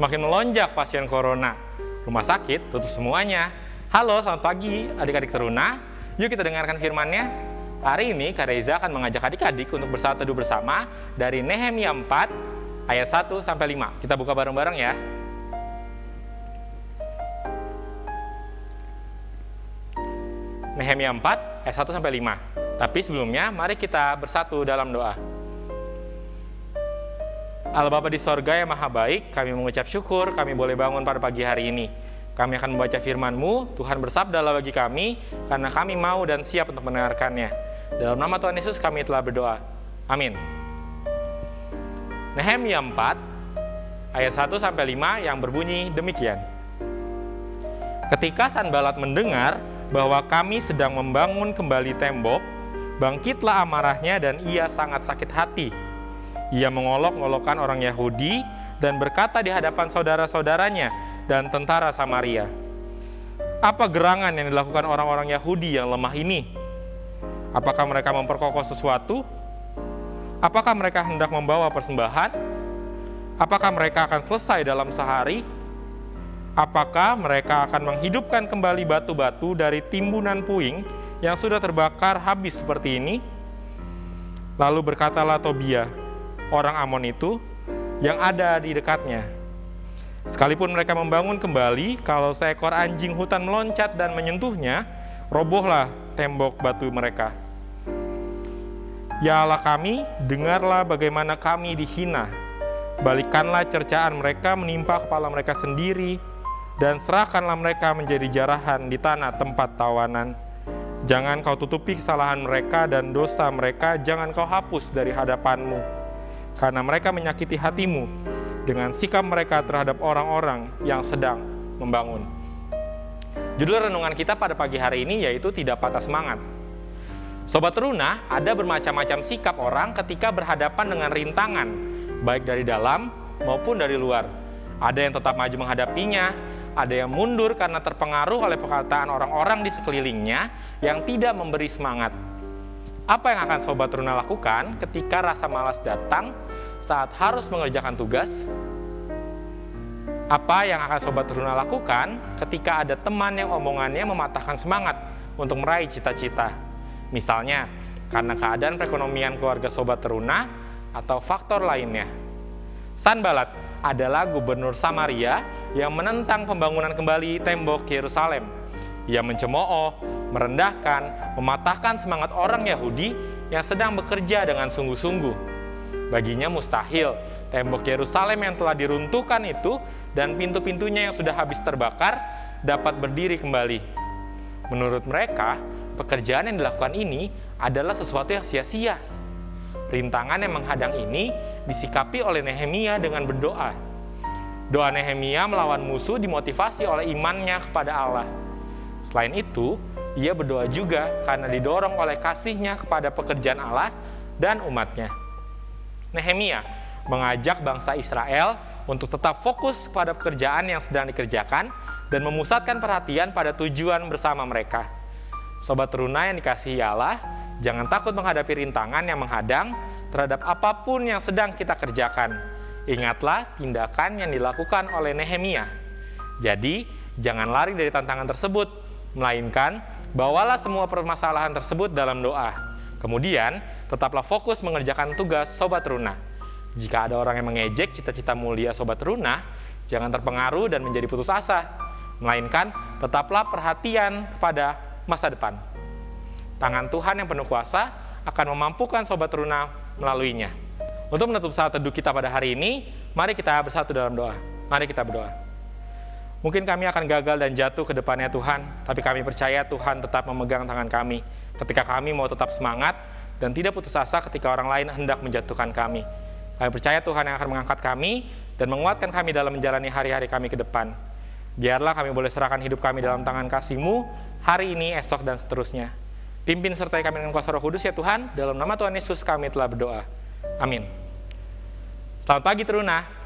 Semakin melonjak pasien corona. Rumah sakit tutup semuanya. Halo, selamat pagi adik-adik teruna. Yuk kita dengarkan firman-Nya. Hari ini Kak Reza akan mengajak adik-adik untuk bersatu teduh bersama dari Nehemia 4 ayat 1 sampai 5. Kita buka bareng-bareng ya. Nehemia 4 ayat 1 sampai 5. Tapi sebelumnya mari kita bersatu dalam doa. Allah Bapa di sorga yang maha baik, kami mengucap syukur kami boleh bangun pada pagi hari ini. Kami akan membaca firman-Mu, Tuhan bersabdalah bagi kami, karena kami mau dan siap untuk mendengarkannya. Dalam nama Tuhan Yesus kami telah berdoa. Amin. Nehemia 4, ayat 1 sampai 5 yang berbunyi demikian. Ketika Sanbalat mendengar bahwa kami sedang membangun kembali tembok, bangkitlah amarahnya dan ia sangat sakit hati. Ia mengolok-olokkan orang Yahudi dan berkata di hadapan saudara-saudaranya dan tentara Samaria, "Apa gerangan yang dilakukan orang-orang Yahudi yang lemah ini? Apakah mereka memperkokoh sesuatu? Apakah mereka hendak membawa persembahan? Apakah mereka akan selesai dalam sehari?" Apakah mereka akan menghidupkan kembali batu-batu dari timbunan puing yang sudah terbakar habis seperti ini? Lalu berkatalah Tobia, orang Amon itu, yang ada di dekatnya. Sekalipun mereka membangun kembali, kalau seekor anjing hutan meloncat dan menyentuhnya, robohlah tembok batu mereka. Ya Allah kami, dengarlah bagaimana kami dihina. Balikanlah cercaan mereka menimpa kepala mereka sendiri, dan serahkanlah mereka menjadi jarahan di tanah tempat tawanan. Jangan kau tutupi kesalahan mereka dan dosa mereka, jangan kau hapus dari hadapanmu. Karena mereka menyakiti hatimu dengan sikap mereka terhadap orang-orang yang sedang membangun. Judul renungan kita pada pagi hari ini yaitu tidak patah semangat. Sobat Teruna, ada bermacam-macam sikap orang ketika berhadapan dengan rintangan, baik dari dalam maupun dari luar. Ada yang tetap maju menghadapinya, ada yang mundur karena terpengaruh oleh perkataan orang-orang di sekelilingnya yang tidak memberi semangat. Apa yang akan Sobat Runa lakukan ketika rasa malas datang saat harus mengerjakan tugas? Apa yang akan Sobat Runa lakukan ketika ada teman yang omongannya mematahkan semangat untuk meraih cita-cita? Misalnya, karena keadaan perekonomian keluarga Sobat Teruna atau faktor lainnya. Sanbalat adalah gubernur Samaria yang menentang pembangunan kembali tembok Yerusalem. Ia mencemooh, merendahkan, mematahkan semangat orang Yahudi yang sedang bekerja dengan sungguh-sungguh. Baginya mustahil tembok Yerusalem yang telah diruntuhkan itu dan pintu-pintunya yang sudah habis terbakar dapat berdiri kembali. Menurut mereka, pekerjaan yang dilakukan ini adalah sesuatu yang sia-sia. Rintangan yang menghadang ini disikapi oleh Nehemia dengan berdoa. Doa Nehemia melawan musuh dimotivasi oleh imannya kepada Allah. Selain itu, ia berdoa juga karena didorong oleh kasihnya kepada pekerjaan Allah dan umatnya. Nehemia mengajak bangsa Israel untuk tetap fokus pada pekerjaan yang sedang dikerjakan dan memusatkan perhatian pada tujuan bersama mereka. Sobat teruna yang dikasihi Allah, jangan takut menghadapi rintangan yang menghadang terhadap apa pun yang sedang kita kerjakan. Ingatlah tindakan yang dilakukan oleh Nehemia. Jadi, jangan lari dari tantangan tersebut, melainkan bawalah semua permasalahan tersebut dalam doa. Kemudian, tetaplah fokus mengerjakan tugas Sobat Runa. Jika ada orang yang mengejek cita-cita mulia Sobat Runa, jangan terpengaruh dan menjadi putus asa, melainkan tetaplah perhatian kepada masa depan. Tangan Tuhan yang penuh kuasa akan memampukan Sobat Runa melaluinya. Untuk menutup saat teduh kita pada hari ini, mari kita bersatu dalam doa. Mari kita berdoa. Mungkin kami akan gagal dan jatuh ke depannya Tuhan, tapi kami percaya Tuhan tetap memegang tangan kami. Ketika kami mau tetap semangat dan tidak putus asa ketika orang lain hendak menjatuhkan kami. Kami percaya Tuhan yang akan mengangkat kami dan menguatkan kami dalam menjalani hari-hari kami ke depan. Biarlah kami boleh serahkan hidup kami dalam tangan kasih-Mu hari ini, esok, dan seterusnya. Pimpin sertai kami dengan kuasa roh kudus ya Tuhan, dalam nama Tuhan Yesus kami telah berdoa. Amin. Selamat pagi Teruna.